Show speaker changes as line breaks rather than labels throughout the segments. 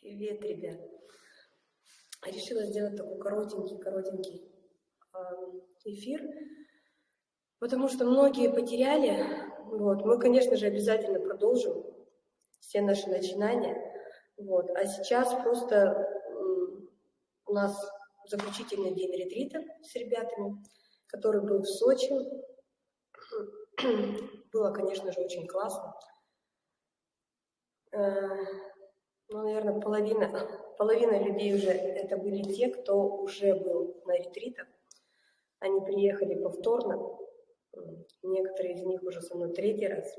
Привет, ребят. Решила сделать такой коротенький-коротенький эфир, потому что многие потеряли. Вот. Мы, конечно же, обязательно продолжим все наши начинания. Вот. А сейчас просто у нас заключительный день ретрита с ребятами, который был в Сочи. Было, конечно же, очень классно. Ну, наверное, половина, половина людей уже это были те, кто уже был на ретритах. Они приехали повторно. Некоторые из них уже со мной третий раз.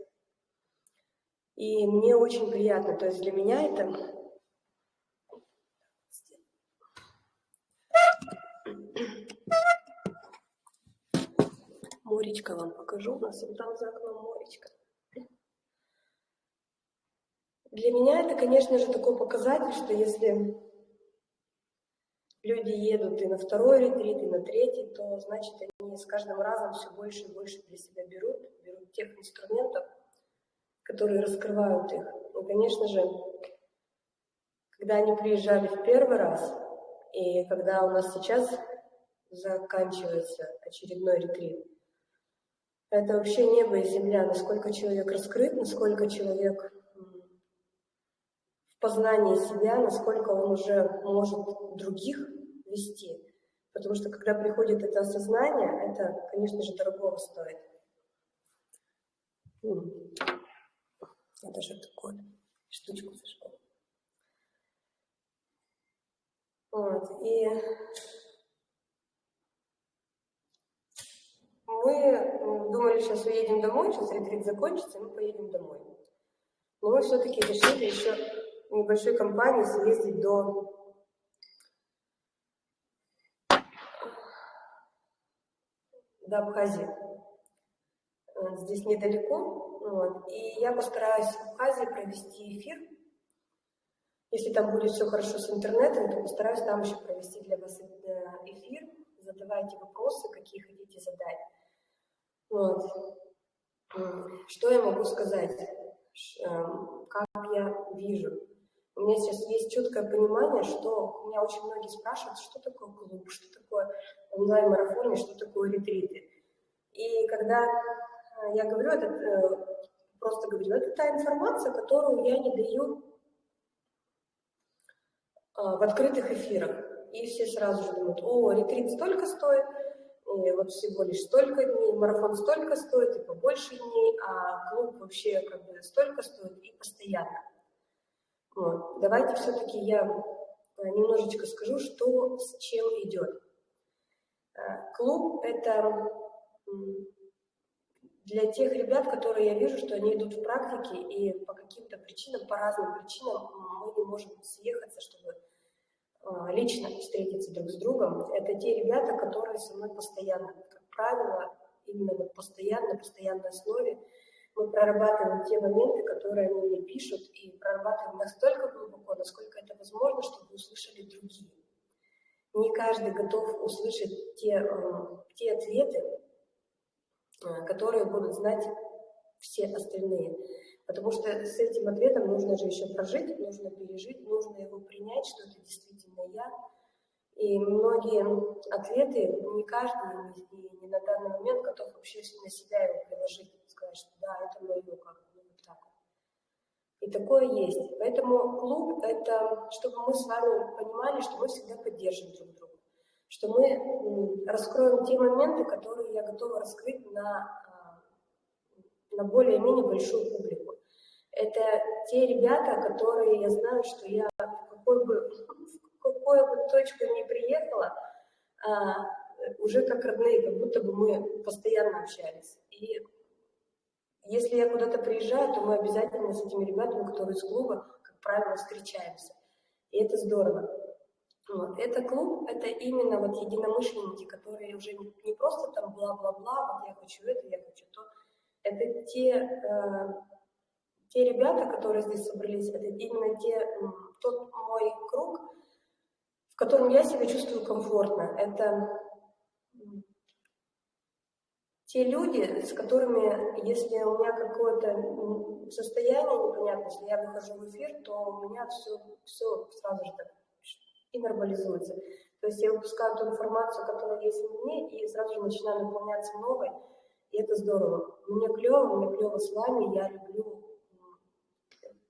И мне очень приятно. То есть для меня это... Моречка вам покажу. У нас там за окном моречка. Для меня это, конечно же, такой показатель, что если люди едут и на второй ретрит, и на третий, то значит они с каждым разом все больше и больше для себя берут, берут тех инструментов, которые раскрывают их. И, конечно же, когда они приезжали в первый раз, и когда у нас сейчас заканчивается очередной ретрит, это вообще небо и земля, насколько человек раскрыт, насколько человек познание себя, насколько он уже может других вести. Потому что когда приходит это осознание, это, конечно же, дорогого стоит. Я даже такую штучку зажгу. Вот, и мы думали, сейчас уедем домой, сейчас ретрит закончится, и мы поедем домой. Но мы все-таки решили еще небольшой компании съездить до до Абхазии. Здесь недалеко. Вот. И я постараюсь в Абхазии провести эфир. Если там будет все хорошо с интернетом, то постараюсь там еще провести для вас э, эфир. Задавайте вопросы, какие хотите задать. Вот. Что я могу сказать? Эм, как я вижу? У меня сейчас есть четкое понимание, что меня очень многие спрашивают, что такое клуб, что такое онлайн-марафоны, что такое ретриты. И когда э, я говорю, это э, просто говорю, это та информация, которую я не даю а, в открытых эфирах. И все сразу же думают, о, ретрит столько стоит, и вот всего лишь столько дней, марафон столько стоит, и побольше дней, а клуб вообще как бы столько стоит и постоянно. Вот. Давайте все-таки я э, немножечко скажу, что с чем идет. Э, клуб – это для тех ребят, которые я вижу, что они идут в практике, и по каким-то причинам, по разным причинам мы не можем съехаться, чтобы э, лично встретиться друг с другом. Это те ребята, которые со мной постоянно, как правило, именно на постоянной, постоянной основе мы прорабатываем те моменты, которые они мне пишут, и прорабатываем настолько глубоко, насколько это возможно, чтобы услышали другие. Не каждый готов услышать те, э, те ответы, э, которые будут знать все остальные. Потому что с этим ответом нужно же еще прожить, нужно пережить, нужно его принять, что это действительно я. И многие ответы, не каждый и не на данный момент готов вообще на себя его приложить сказать, что да, это мое, как ну, вот так. И такое есть. Поэтому клуб – это чтобы мы с вами понимали, что мы всегда поддержим друг друга. Что мы раскроем те моменты, которые я готова раскрыть на, а, на более-менее большую публику. Это те ребята, которые я знаю, что я в какой бы, в какую бы точку ни приехала, а, уже как родные, как будто бы мы постоянно общались. И если я куда-то приезжаю, то мы обязательно с этими ребятами, которые из клуба, как правило, встречаемся. И это здорово. Вот. Это клуб, это именно вот единомышленники, которые уже не просто там бла-бла-бла, вот я хочу это, я хочу то. Это те, э, те ребята, которые здесь собрались, это именно те, тот мой круг, в котором я себя чувствую комфортно. Это те люди, с которыми, если у меня какое-то состояние непонятное, если я выхожу в эфир, то у меня все, все сразу же так и нормализуется. То есть я выпускаю ту информацию, которая есть в мне, и сразу же начинаю наполняться новой, и это здорово. Мне клево, мне клево с вами, я люблю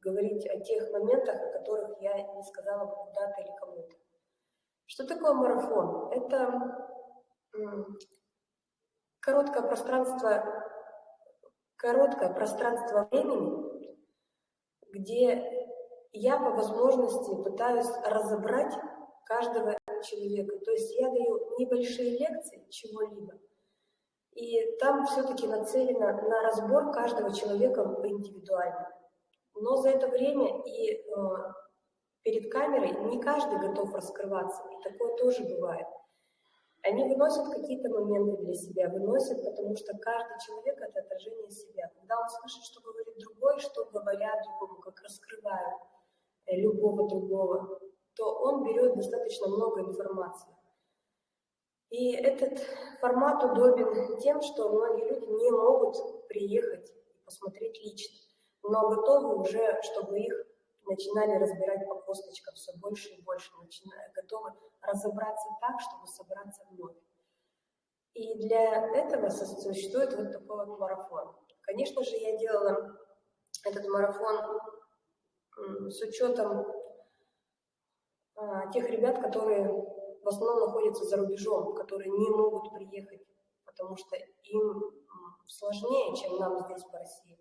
говорить о тех моментах, о которых я не сказала бы куда-то или кому-то. Что такое марафон? Это короткое пространство, короткое пространство времени, где я по возможности пытаюсь разобрать каждого человека. То есть я даю небольшие лекции чего-либо, и там все-таки нацелено на разбор каждого человека индивидуально. Но за это время и э, перед камерой не каждый готов раскрываться, и такое тоже бывает. Они выносят какие-то моменты для себя, выносят, потому что каждый человек — это отражение себя. Когда он слышит, что говорит другой, что говорят другому, как раскрывают э, любого другого, то он берет достаточно много информации. И этот формат удобен тем, что многие люди не могут приехать и посмотреть лично, но готовы уже, чтобы их начинали разбирать по косточкам все больше и больше, начиная, готовы разобраться так, чтобы собраться вновь. И для этого существует вот такой вот марафон. Конечно же, я делала этот марафон с учетом а, тех ребят, которые в основном находятся за рубежом, которые не могут приехать, потому что им сложнее, чем нам здесь, в России.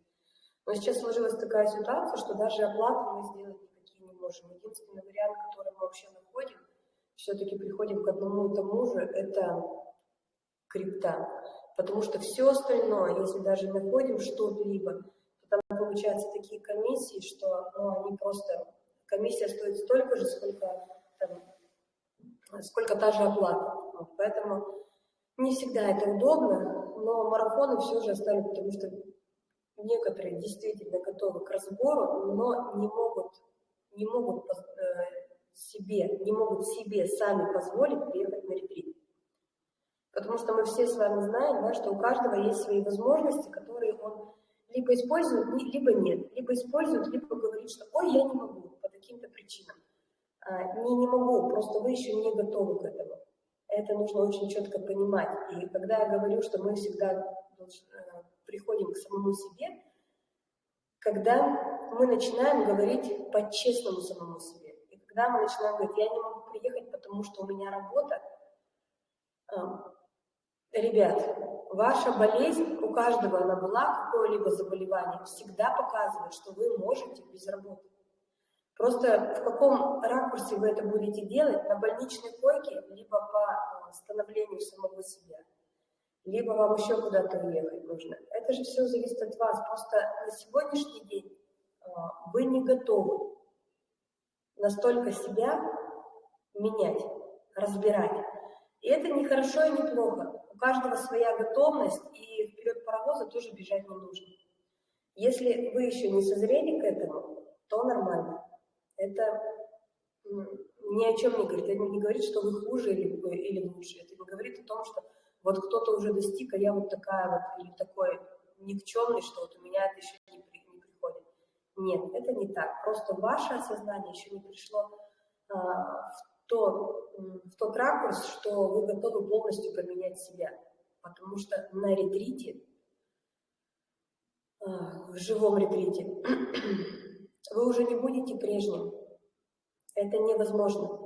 Но сейчас сложилась такая ситуация, что даже оплату мы сделать никакие не можем. Единственный вариант, который мы вообще находим, все-таки приходим к одному и тому же, это крипта. Потому что все остальное, если даже находим что-либо, то там получаются такие комиссии, что ну, они просто... Комиссия стоит столько же, сколько, там, сколько та же оплата. Вот, поэтому не всегда это удобно, но марафоны все же оставлю, потому что некоторые действительно готовы к разбору, но не могут, не могут э, себе, не могут себе сами позволить приехать на ретрит. Потому что мы все с вами знаем, да, что у каждого есть свои возможности, которые он либо использует, либо нет. Либо использует, либо говорит, что «Ой, я не могу» по каким-то причинам. А, не, не могу, просто вы еще не готовы к этому. Это нужно очень четко понимать. И когда я говорю, что мы всегда приходим к самому себе, когда мы начинаем говорить по-честному самому себе. Когда мы начинаем говорить, я не могу приехать, потому что у меня работа. Ребят, ваша болезнь, у каждого она была, какое-либо заболевание, всегда показывает, что вы можете без работы. Просто в каком ракурсе вы это будете делать, на больничной койке, либо по становлению самого себя либо вам еще куда-то уехать нужно. Это же все зависит от вас. Просто на сегодняшний день а, вы не готовы настолько себя менять, разбирать. И это не хорошо и не плохо. У каждого своя готовность, и вперед паровоза тоже бежать не нужно. Если вы еще не созрели к этому, то нормально. Это ни о чем не говорит. Это не говорит, что вы хуже или, или лучше. Это не говорит о том, что вот кто-то уже достиг, а я вот такая вот, или такой никчемный, что вот у меня это еще не. Нет, это не так. Просто ваше осознание еще не пришло а, в, то, в тот ракурс, что вы готовы полностью поменять себя. Потому что на ретрите, а, в живом ретрите, вы уже не будете прежним. Это невозможно.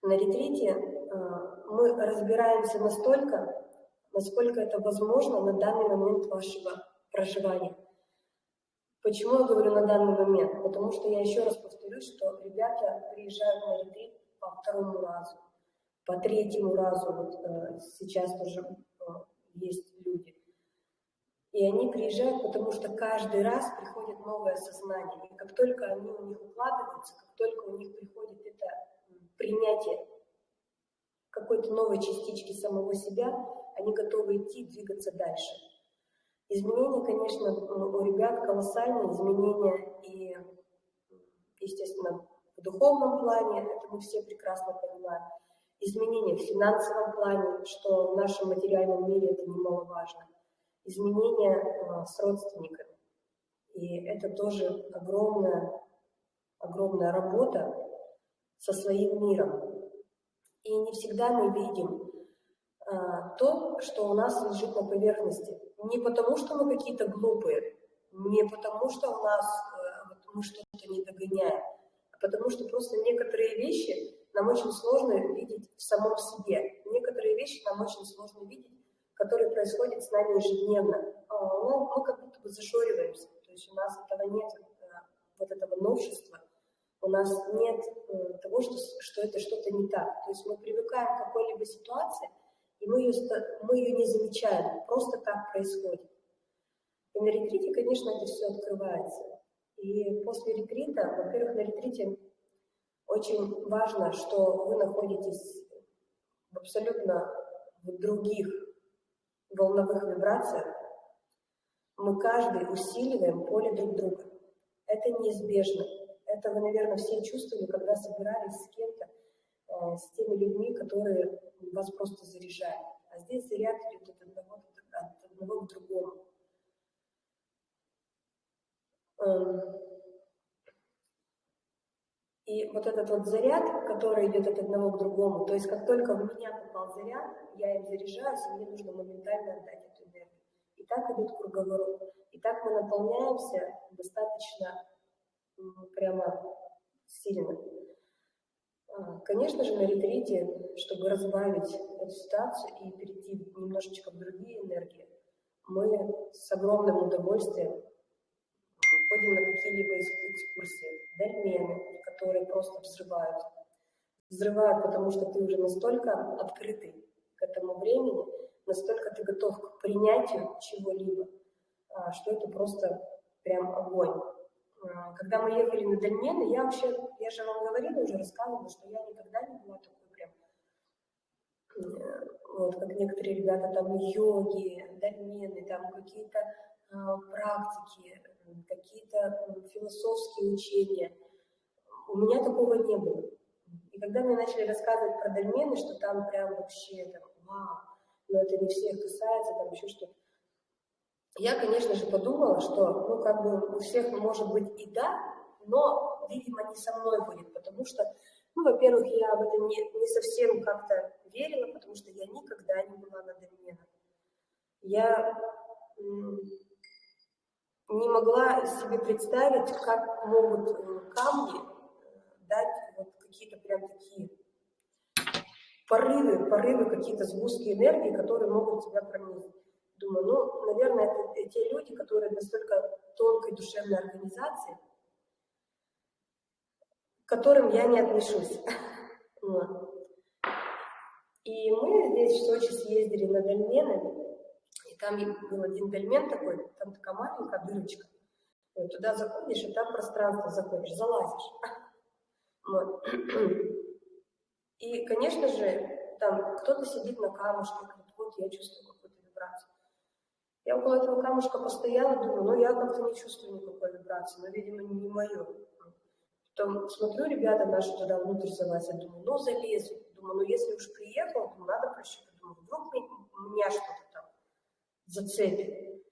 На ретрите а, мы разбираемся настолько, насколько это возможно на данный момент вашего проживания. Почему я говорю на данный момент? Потому что я еще раз повторюсь, что ребята приезжают на ретрит по второму разу, по третьему разу, вот э, сейчас тоже э, есть люди. И они приезжают, потому что каждый раз приходит новое сознание. И как только они у них укладываются, как только у них приходит это принятие какой-то новой частички самого себя, они готовы идти, двигаться дальше. Изменения, конечно, у ребят колоссальные, изменения и, естественно, в духовном плане, это мы все прекрасно понимаем. изменения в финансовом плане, что в нашем материальном мире это немаловажно, изменения э, с родственниками. И это тоже огромная, огромная работа со своим миром. И не всегда мы видим то, что у нас лежит на поверхности. Не потому, что мы какие-то глупые, не потому, что у нас э, мы что-то не догоняем, а потому что просто некоторые вещи нам очень сложно видеть в самом себе. Некоторые вещи нам очень сложно видеть, которые происходят с нами ежедневно. А, ну, мы как будто бы зашориваемся, то есть у нас этого нет, э, вот этого новшества, у нас нет э, того, что, что это что-то не так. То есть мы привыкаем к какой-либо ситуации, мы ее, мы ее не замечаем, просто так происходит. И на ретрите, конечно, это все открывается. И после ретрита, во-первых, на ретрите очень важно, что вы находитесь в абсолютно других волновых вибрациях. Мы каждый усиливаем поле друг друга. Это неизбежно. Это вы, наверное, все чувствовали, когда собирались с кем-то, с теми людьми, которые вас просто заряжают. А здесь заряд идет от одного, от одного к другому. Эм, и вот этот вот заряд, который идет от одного к другому, то есть как только в меня попал заряд, я им заряжаюсь, и мне нужно моментально отдать эту энергию. И так идет круговорот. И так мы наполняемся достаточно прямо сильно. А, конечно же, на ретрите, чтобы разбавить эту ситуацию и перейти немножечко в другие энергии, мы с огромным удовольствием ходим на какие-либо экскурсии, дольмены, которые просто взрывают. Взрывают, потому что ты уже настолько открытый к этому времени, настолько ты готов к принятию чего-либо, а, что это просто прям огонь. А, когда мы ехали на Дальмены, я вообще, я же вам говорила, уже рассказывала, что я никогда не была такой прям, э, вот, как некоторые ребята, там, йоги, Дальмены, там, какие-то э, практики, какие-то философские учения. У меня такого не было. И когда мне начали рассказывать про Дальмены, что там прям вообще, там, вау, но это не всех касается, там еще что-то, я, конечно же, подумала, что, ну, как бы у всех может быть и да, но, видимо, не со мной будет, потому что, ну, во-первых, я в это не, не совсем как-то верила, потому что я никогда не была на доменах. Я не могла себе представить, как могут э, камни э, дать вот какие-то прям такие порывы, порывы, какие-то сгустки энергии, которые могут тебя пронизать. Думаю, ну, наверное, это те люди, которые настолько тонкой душевной организации, к которым я не отношусь. И мы здесь в Сочи съездили на дольмены, и там был один дольмен такой, там такая маленькая дырочка. Туда заходишь, и там пространство заходишь, залазишь. И, конечно же, там кто-то сидит на камушке, говорит, вот я чувствую какую-то вибрацию. Я около этого камушка постояла, думаю, ну я как-то не чувствую никакой вибрации, но, видимо, не, мое. Потом смотрю, ребята наши туда внутрь залазят, думаю, ну залезу. Думаю, ну если уж приехал, то надо прощупать. Думаю, вдруг меня что-то там зацепит.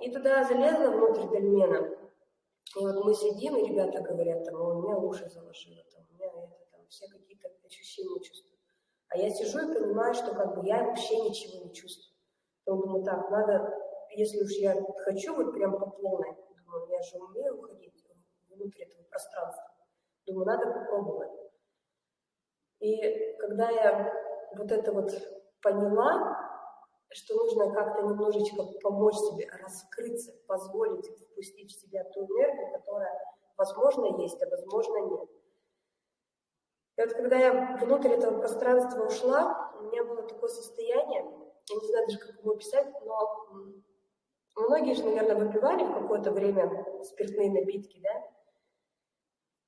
И туда залезла внутрь дольмена. И вот мы сидим, и ребята говорят, там, у меня уши заложило, там, у меня это, там, все какие-то ощущения чувствую. А я сижу и понимаю, что как бы я вообще ничего не чувствую. Думаю, так, надо, если уж я хочу вот прям по полной, думаю, я же умею уходить внутрь этого пространства. Думаю, надо попробовать. И когда я вот это вот поняла, что нужно как-то немножечко помочь себе раскрыться, позволить впустить в себя ту энергию, которая, возможно, есть, а возможно, нет. И вот когда я внутрь этого пространства ушла, у меня было такое состояние, я не знаю даже, как его описать, но многие же, наверное, выпивали в какое-то время спиртные напитки, да?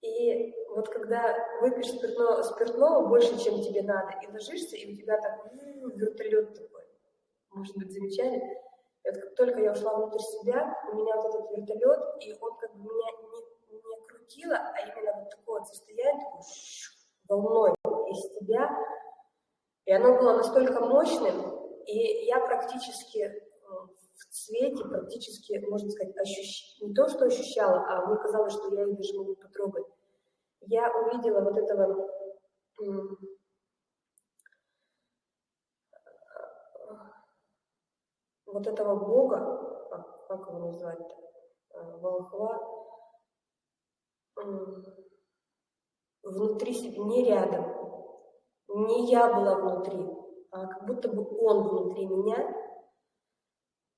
И вот когда выпьешь спиртного, спиртного больше, чем тебе надо, и ложишься, и у тебя так вертолет такой, может быть, замечали? И вот как только я ушла внутрь себя, у меня вот этот вертолет, и он как бы меня не, не крутило, а именно вот такое вот состояние, такое волной. из тебя, и оно было настолько мощным, и я практически в цвете практически, можно сказать, ощущ... не то, что ощущала, а мне казалось, что я их даже могу потрогать. Я увидела вот этого вот этого Бога, как, как его назвать-то, э, волхва, внутри себя, не рядом, не я была внутри, как будто бы он внутри меня,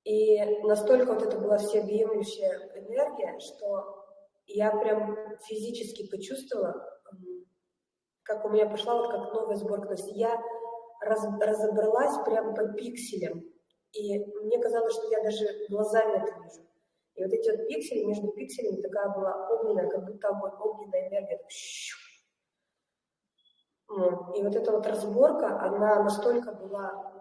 и настолько вот это была всеобъемлющая энергия, что я прям физически почувствовала, как у меня пошла вот как новая сборка. То есть я раз, разобралась прям по пикселям. И мне казалось, что я даже глазами это вижу. И вот эти вот пиксели, между пикселями такая была огненная, как будто огонь, огненная энергия. Так, И вот эта вот разборка, она настолько была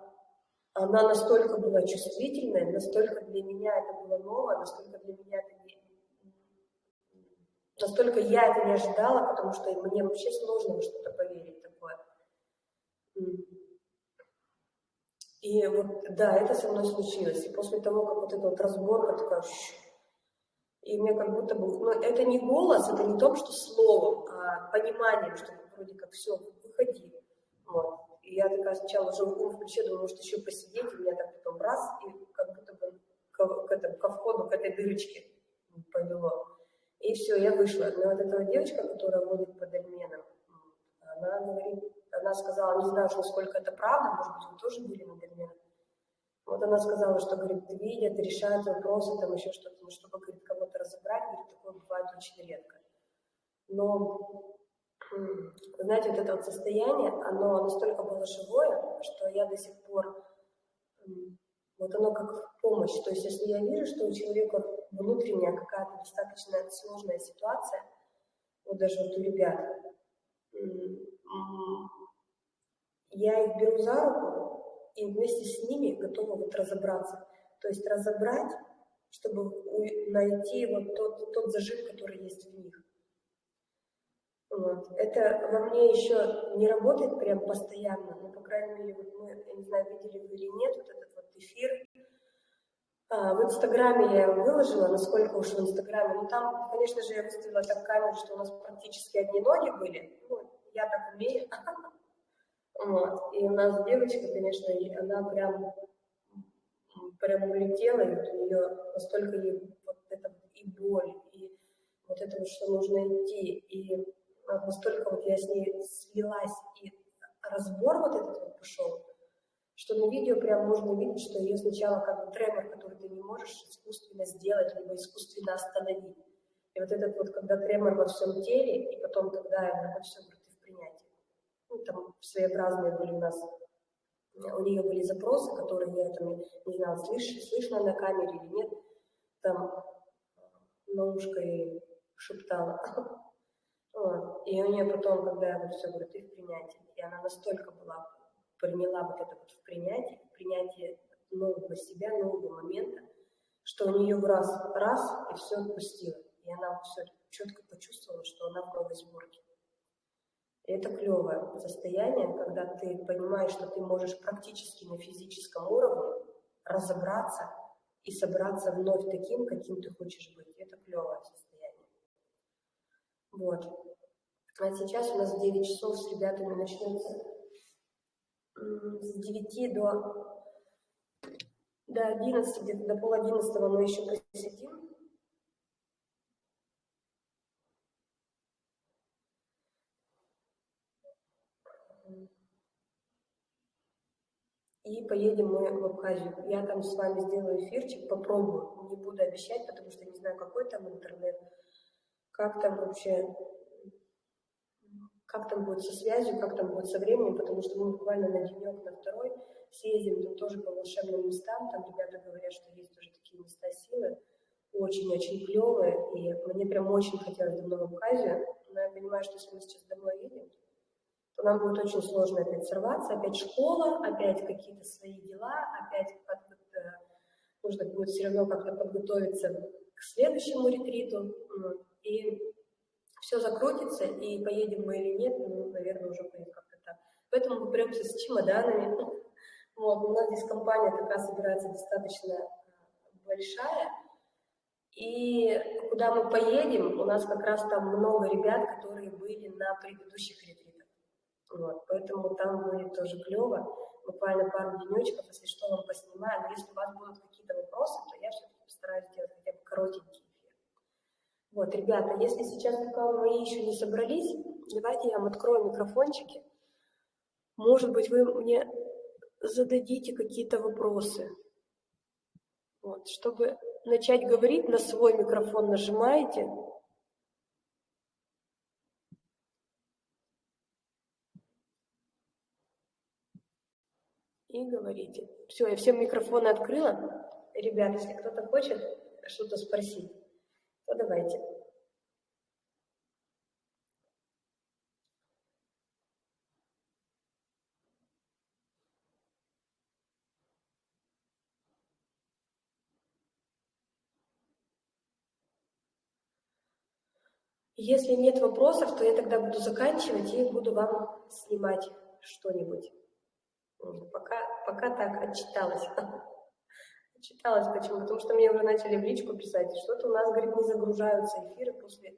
она настолько была чувствительная, настолько для меня это было ново, настолько для меня это не... Настолько я это не ожидала, потому что мне вообще сложно во что-то поверить такое. И вот, да, это со мной случилось. И после того, как вот эта вот разборка такая... И мне как будто бы... Ну, это не голос, это не то, что словом, а пониманием, что вроде как все, выходи. Вот. И я такая сначала уже ум включила, думаю, может еще посидеть, и меня так потом раз, и как будто бы к, к, этому, ко входу, к этой дырочке повело. И все, я вышла. Но вот эта девочка, которая водит под обменом, она говорит, она сказала, не знаю, насколько это правда, может быть, вы тоже были на обменах. Вот она сказала, что, говорит, видят, решают вопросы, там еще что-то, ну, чтобы, говорит, кого-то разобрать, говорит, такое бывает очень редко. Но знаете, вот это вот состояние, оно настолько было живое, что я до сих пор, вот оно как помощь. То есть если я вижу, что у человека внутренняя какая-то достаточно сложная ситуация, вот даже вот у ребят, я их беру за руку и вместе с ними готова вот разобраться. То есть разобрать, чтобы найти вот тот, тот зажим, который есть в них. Вот. Это во мне еще не работает прям постоянно, но, по крайней мере, вот мы, я не знаю, видели вы или нет, вот этот вот эфир. А, в Инстаграме я его выложила, насколько уж в Инстаграме. Ну, там, конечно же, я выставила так камеру, что у нас практически одни ноги были. Ну, я так умею. И у нас девочка, конечно, она прям, прям улетела, и вот у нее настолько ей вот это и боль, и вот это что нужно идти, и настолько вот я с ней слилась, и разбор вот этот вот пошел, что на видео прям можно видеть, что ее сначала как бы тремор, который ты не можешь искусственно сделать, либо искусственно остановить. И вот этот вот, когда тремор во всем теле, и потом, когда это все говорит, в принятии. Ну, там своеобразные были у нас, у нее были запросы, которые я там, не знала, слыш, слышно на камере или нет, там на ушко ей шептала. Вот. И у нее потом, когда я все говорю, ты в принятии, и она настолько была, приняла вот это вот в принятии, в принятии нового себя, нового момента, что у нее в раз, раз, и все отпустило. И она все четко почувствовала, что она в новой сборке. И это клевое состояние, когда ты понимаешь, что ты можешь практически на физическом уровне разобраться и собраться вновь таким, каким ты хочешь быть. Это клевое состояние. Вот. А сейчас у нас 9 часов с ребятами начнется с 9 до, до 11, где-то до пол одиннадцатого мы еще посидим. И поедем мы в Абхазию. Я там с вами сделаю эфирчик, попробую. Не буду обещать, потому что не знаю, какой там интернет как там вообще, как там будет со связью, как там будет со временем, потому что мы буквально на денек, на второй съездим там тоже по волшебным местам, там ребята говорят, что есть тоже такие места силы, очень-очень клевые, и мне прям очень хотелось давно в Абхазию, но я понимаю, что если мы сейчас домой едем, то нам будет очень сложно опять сорваться, опять школа, опять какие-то свои дела, опять нужно будет все равно как-то подготовиться к следующему ретриту и все закрутится, и поедем мы или нет, ну, наверное, уже будет как-то Поэтому мы прямся с чемоданами. Вот, у нас здесь компания такая собирается достаточно э, большая, и куда мы поедем, у нас как раз там много ребят, которые были на предыдущих ретритах. Вот, поэтому там будет тоже клево. Буквально пару денечков, если что, вам поснимаю. Но если у вас будут какие-то вопросы, то я все-таки постараюсь сделать хотя бы коротенький эфир. Вот, ребята, если сейчас пока мои еще не собрались, давайте я вам открою микрофончики. Может быть, вы мне зададите какие-то вопросы. Вот, чтобы начать говорить, на свой микрофон нажимаете. И говорите. Все, я всем микрофоны открыла. Ребят, если кто-то хочет что-то спросить, то давайте. Если нет вопросов, то я тогда буду заканчивать и буду вам снимать что-нибудь. Пока, пока так отчиталась. Отчиталась почему? Потому что мне уже начали в личку писать, что-то у нас, говорит, не загружаются эфиры после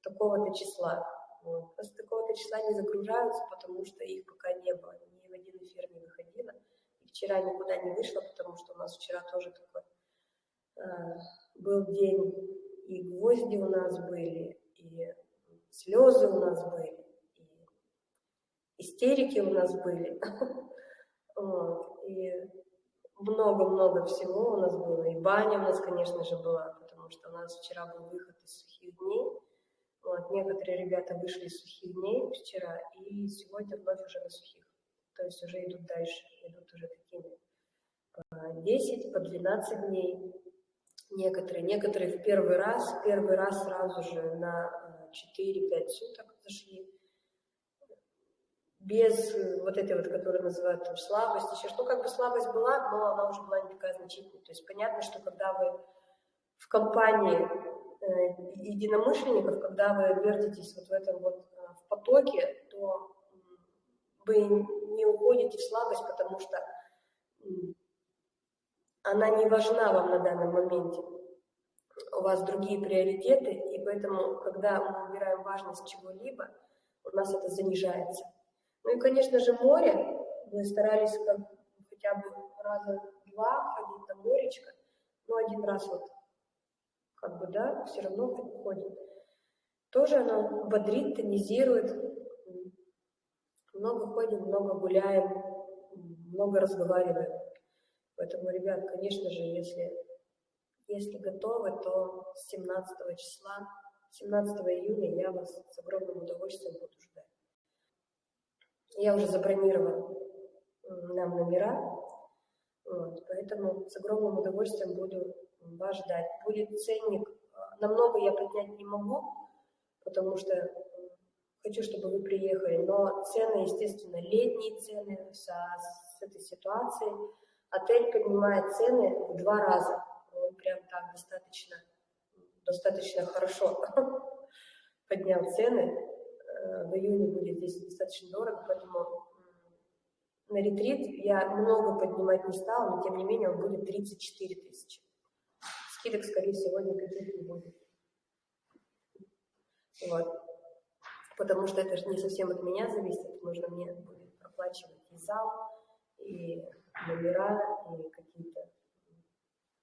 такого-то числа. Вот. После такого-то числа не загружаются, потому что их пока не было. Ни в один эфир не выходила. И вчера никуда не вышла, потому что у нас вчера тоже такой э, был день, и гвозди у нас были, и слезы у нас были, и истерики у нас были, и много-много всего у нас было, и баня у нас, конечно же, была, потому что у нас вчера был выход из сухих дней, вот, некоторые ребята вышли из сухих дней вчера, и сегодня вновь уже на сухих, то есть уже идут дальше, идут уже такими по 10, по 12 дней, некоторые. Некоторые в первый раз, первый раз сразу же на 4-5 э, суток зашли. Без э, вот этой вот, которую называют там, слабость, еще что, как бы слабость была, но она уже была не такая значительная. То есть понятно, что когда вы в компании э, единомышленников, когда вы вертитесь вот в этом вот э, в потоке, то вы не уходите в слабость, потому что она не важна вам на данном моменте. У вас другие приоритеты, и поэтому, когда мы убираем важность чего-либо, у нас это занижается. Ну и, конечно же, море. Мы старались как, хотя бы раза два ходить на моречко, но один раз вот, как бы, да, все равно ходим. Тоже оно бодрит, тонизирует. Много ходим, много гуляем, много разговариваем. Поэтому, ребят, конечно же, если, если готовы, то с 17 числа, 17 июня я вас с огромным удовольствием буду ждать. Я уже забронировала нам номера, вот, поэтому с огромным удовольствием буду вас ждать. Будет ценник, намного я поднять не могу, потому что хочу, чтобы вы приехали, но цены, естественно, летние цены со, с этой ситуацией, Отель поднимает цены в два раза. Он прям так достаточно, достаточно хорошо поднял цены. В июне будет здесь достаточно дорого, поэтому на ретрит я много поднимать не стала, но тем не менее он будет 34 тысячи. Скидок, скорее всего, никаких не будет. Вот. Потому что это же не совсем от меня зависит, нужно мне будет проплачивать и зал, и номера и какие-то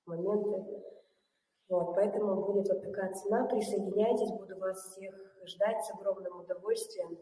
моменты. Вот, поэтому будет вот такая цена. Присоединяйтесь, буду вас всех ждать с огромным удовольствием.